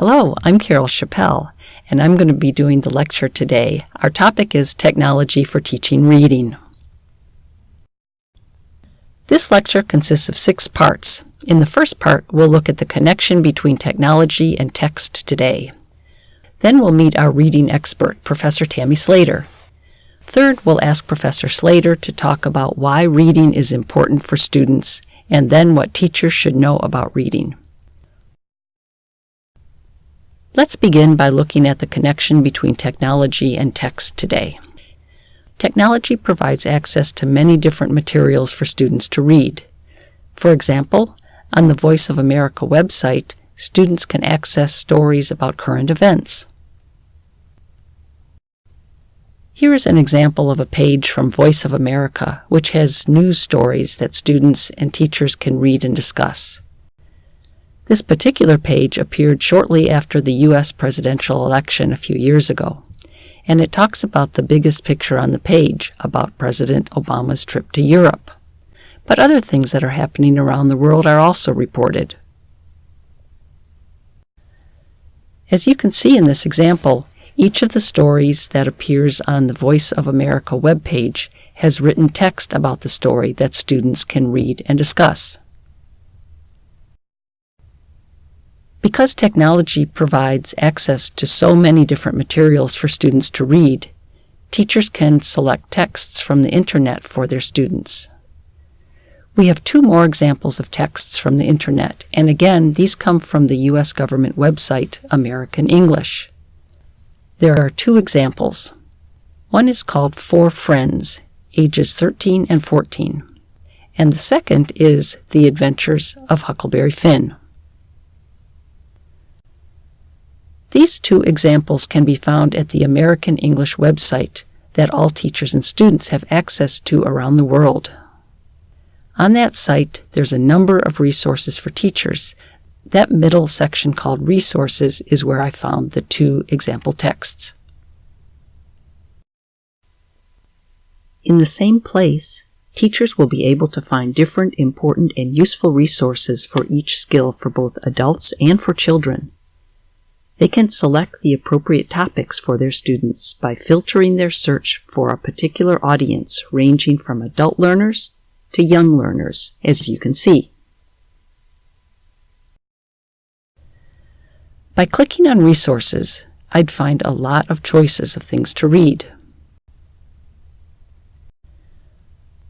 Hello, I'm Carol Chapelle, and I'm going to be doing the lecture today. Our topic is Technology for Teaching Reading. This lecture consists of six parts. In the first part, we'll look at the connection between technology and text today. Then we'll meet our reading expert, Professor Tammy Slater. Third, we'll ask Professor Slater to talk about why reading is important for students and then what teachers should know about reading. Let's begin by looking at the connection between technology and text today. Technology provides access to many different materials for students to read. For example, on the Voice of America website, students can access stories about current events. Here is an example of a page from Voice of America, which has news stories that students and teachers can read and discuss. This particular page appeared shortly after the U.S. presidential election a few years ago, and it talks about the biggest picture on the page about President Obama's trip to Europe. But other things that are happening around the world are also reported. As you can see in this example, each of the stories that appears on the Voice of America webpage has written text about the story that students can read and discuss. Because technology provides access to so many different materials for students to read, teachers can select texts from the Internet for their students. We have two more examples of texts from the Internet, and again, these come from the U.S. government website, American English. There are two examples. One is called Four Friends, ages 13 and 14, and the second is The Adventures of Huckleberry Finn. These two examples can be found at the American English website that all teachers and students have access to around the world. On that site, there's a number of resources for teachers. That middle section called Resources is where I found the two example texts. In the same place, teachers will be able to find different important and useful resources for each skill for both adults and for children. They can select the appropriate topics for their students by filtering their search for a particular audience ranging from adult learners to young learners, as you can see. By clicking on Resources, I'd find a lot of choices of things to read.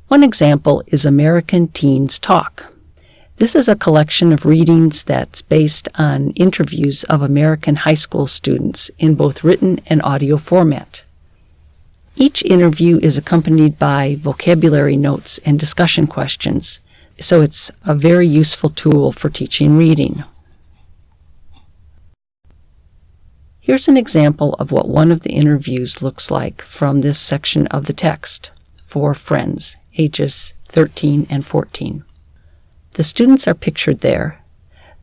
One example is American Teens Talk. This is a collection of readings that's based on interviews of American high school students in both written and audio format. Each interview is accompanied by vocabulary notes and discussion questions, so it's a very useful tool for teaching reading. Here's an example of what one of the interviews looks like from this section of the text four friends, ages 13 and 14. The students are pictured there.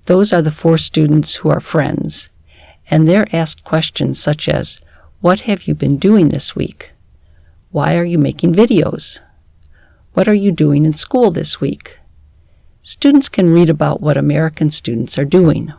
Those are the four students who are friends, and they're asked questions such as, What have you been doing this week? Why are you making videos? What are you doing in school this week? Students can read about what American students are doing.